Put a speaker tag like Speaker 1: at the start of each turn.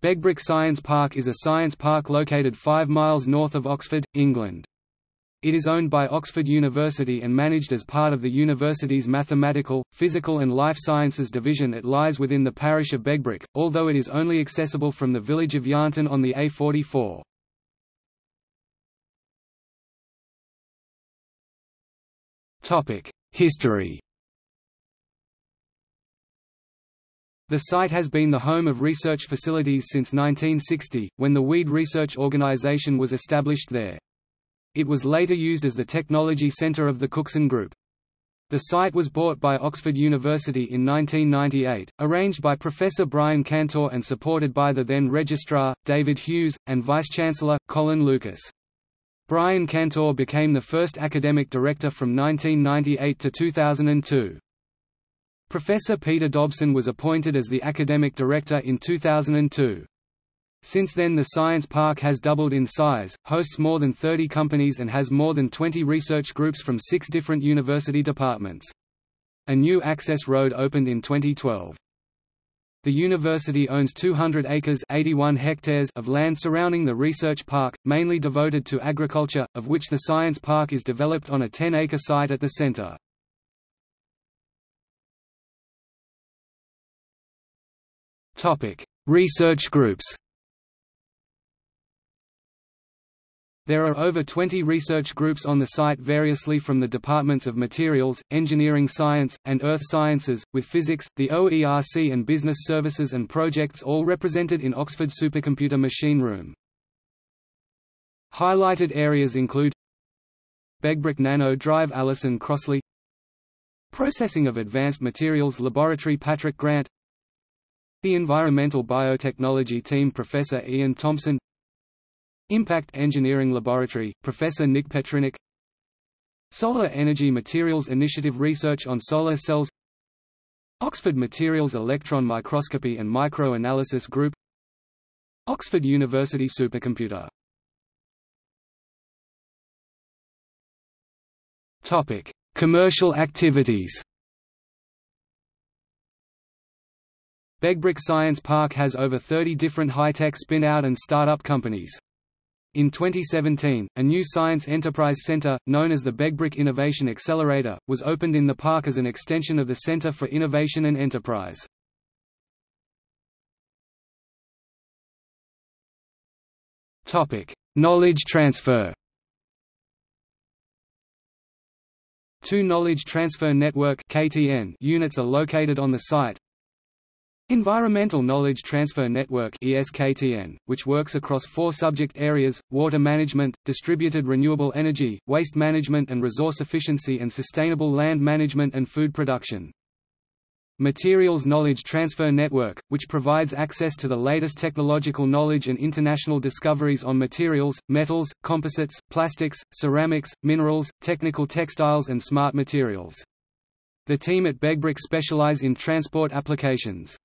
Speaker 1: Begbroke Science Park is a science park located 5 miles north of Oxford, England. It is owned by Oxford University and managed as part of the university's Mathematical, Physical and Life Sciences division it lies within the parish of Begbroke, although it is only accessible from the village of Yarnton on the A44. History The site has been the home of research facilities since 1960, when the Weed Research Organisation was established there. It was later used as the technology centre of the Cookson Group. The site was bought by Oxford University in 1998, arranged by Professor Brian Cantor and supported by the then Registrar, David Hughes, and Vice-Chancellor, Colin Lucas. Brian Cantor became the first academic director from 1998 to 2002. Professor Peter Dobson was appointed as the academic director in 2002. Since then the Science Park has doubled in size, hosts more than 30 companies and has more than 20 research groups from six different university departments. A new access road opened in 2012. The university owns 200 acres 81 hectares of land surrounding the research park, mainly devoted to agriculture, of which the Science Park is developed on a 10-acre site at the center. Topic: Research groups. There are over 20 research groups on the site variously from the departments of Materials, Engineering Science, and Earth Sciences, with Physics, the OERC and Business Services and Projects all represented in Oxford Supercomputer Machine Room. Highlighted areas include Begbroke Nano Drive Alison Crossley Processing of Advanced Materials Laboratory Patrick Grant the Environmental Biotechnology Team Professor Ian Thompson. Impact Engineering Laboratory, Professor Nick Petrinic Solar Energy Materials Initiative Research on Solar Cells. Oxford Materials Electron Microscopy and Microanalysis Group. Oxford University Supercomputer. Commercial activities Begbroke Science Park has over 30 different high-tech spin-out and start-up companies. In 2017, a new science enterprise center, known as the Begbroke Innovation Accelerator, was opened in the park as an extension of the Center for Innovation and Enterprise. Knowledge transfer Two Knowledge Transfer Network units are located on the site, Environmental Knowledge Transfer Network ESKTN, which works across four subject areas, water management, distributed renewable energy, waste management and resource efficiency and sustainable land management and food production. Materials Knowledge Transfer Network, which provides access to the latest technological knowledge and international discoveries on materials, metals, composites, plastics, ceramics, minerals, technical textiles and smart materials. The team at Begbroke specialize in transport applications.